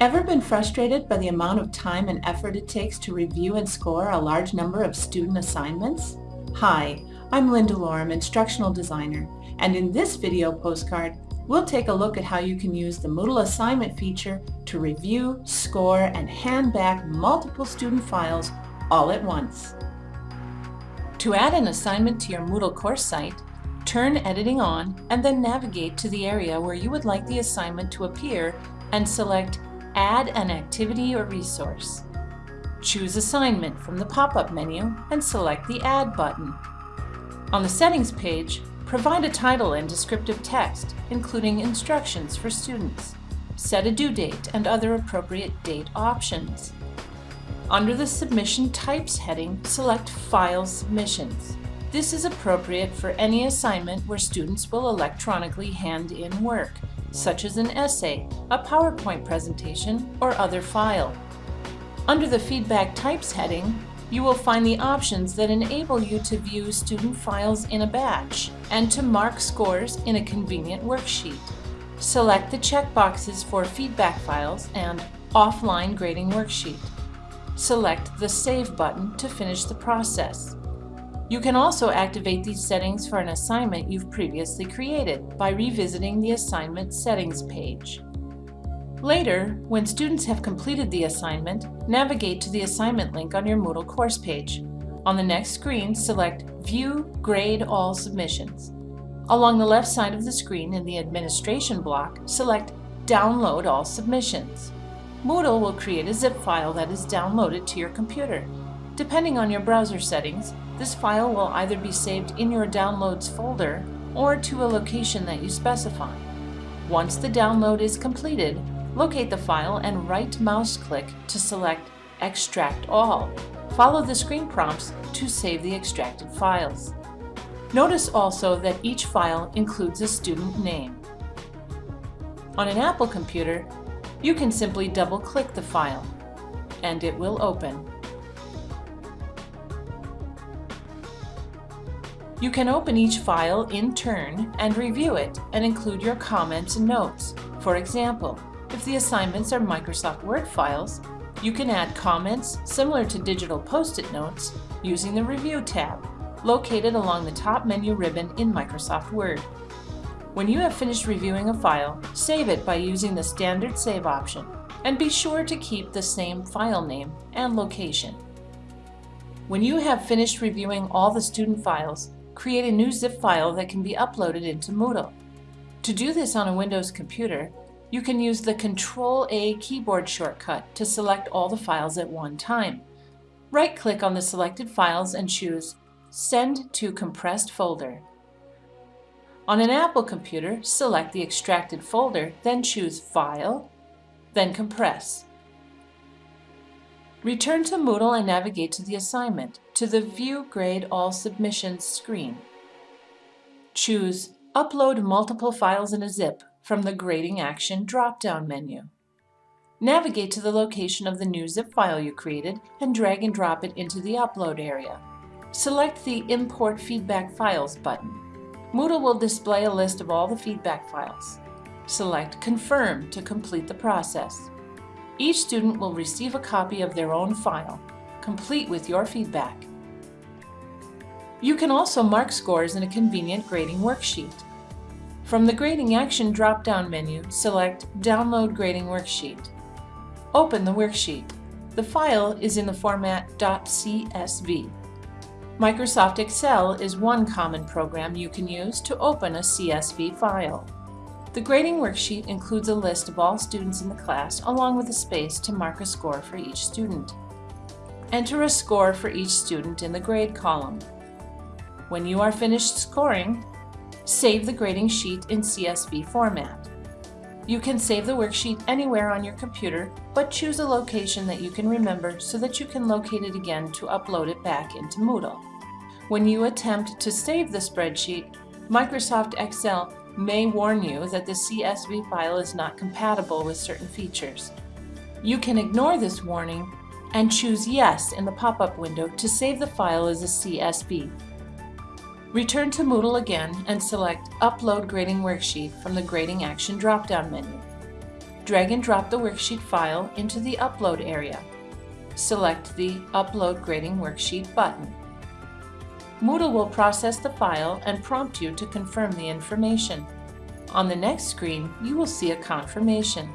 Ever been frustrated by the amount of time and effort it takes to review and score a large number of student assignments? Hi, I'm Linda Lorem, Instructional Designer, and in this video postcard, we'll take a look at how you can use the Moodle Assignment feature to review, score, and hand back multiple student files all at once. To add an assignment to your Moodle course site, turn Editing on and then navigate to the area where you would like the assignment to appear and select Add an activity or resource. Choose Assignment from the pop-up menu and select the Add button. On the Settings page, provide a title and descriptive text, including instructions for students. Set a due date and other appropriate date options. Under the Submission Types heading, select File Submissions. This is appropriate for any assignment where students will electronically hand in work, such as an essay, a PowerPoint presentation, or other file. Under the Feedback Types heading, you will find the options that enable you to view student files in a batch and to mark scores in a convenient worksheet. Select the checkboxes for feedback files and offline grading worksheet. Select the Save button to finish the process. You can also activate these settings for an assignment you've previously created by revisiting the Assignment Settings page. Later, when students have completed the assignment, navigate to the assignment link on your Moodle course page. On the next screen, select View Grade All Submissions. Along the left side of the screen in the Administration block, select Download All Submissions. Moodle will create a zip file that is downloaded to your computer. Depending on your browser settings, this file will either be saved in your Downloads folder or to a location that you specify. Once the download is completed, locate the file and right mouse click to select Extract All. Follow the screen prompts to save the extracted files. Notice also that each file includes a student name. On an Apple computer, you can simply double-click the file, and it will open. You can open each file in turn and review it and include your comments and notes. For example, if the assignments are Microsoft Word files, you can add comments similar to digital post-it notes using the Review tab, located along the top menu ribbon in Microsoft Word. When you have finished reviewing a file, save it by using the standard save option, and be sure to keep the same file name and location. When you have finished reviewing all the student files, create a new zip file that can be uploaded into Moodle. To do this on a Windows computer, you can use the Control-A keyboard shortcut to select all the files at one time. Right-click on the selected files and choose Send to Compressed Folder. On an Apple computer, select the extracted folder, then choose File, then Compress. Return to Moodle and navigate to the assignment, to the View Grade All Submissions screen. Choose Upload Multiple Files in a Zip from the Grading Action drop-down menu. Navigate to the location of the new zip file you created and drag and drop it into the Upload area. Select the Import Feedback Files button. Moodle will display a list of all the feedback files. Select Confirm to complete the process. Each student will receive a copy of their own file, complete with your feedback. You can also mark scores in a convenient grading worksheet. From the Grading Action drop-down menu, select Download Grading Worksheet. Open the worksheet. The file is in the format .csv. Microsoft Excel is one common program you can use to open a CSV file. The grading worksheet includes a list of all students in the class along with a space to mark a score for each student. Enter a score for each student in the grade column. When you are finished scoring, save the grading sheet in CSV format. You can save the worksheet anywhere on your computer, but choose a location that you can remember so that you can locate it again to upload it back into Moodle. When you attempt to save the spreadsheet, Microsoft Excel may warn you that the CSV file is not compatible with certain features. You can ignore this warning and choose Yes in the pop-up window to save the file as a CSV. Return to Moodle again and select Upload Grading Worksheet from the Grading Action drop-down menu. Drag and drop the worksheet file into the Upload area. Select the Upload Grading Worksheet button. Moodle will process the file and prompt you to confirm the information. On the next screen, you will see a confirmation.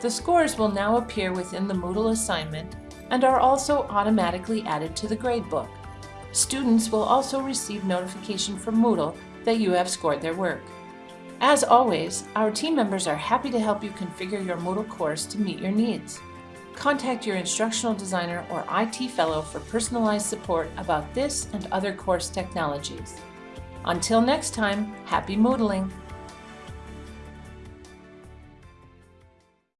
The scores will now appear within the Moodle assignment and are also automatically added to the gradebook. Students will also receive notification from Moodle that you have scored their work. As always, our team members are happy to help you configure your Moodle course to meet your needs. Contact your instructional designer or IT fellow for personalized support about this and other course technologies. Until next time, happy Moodling!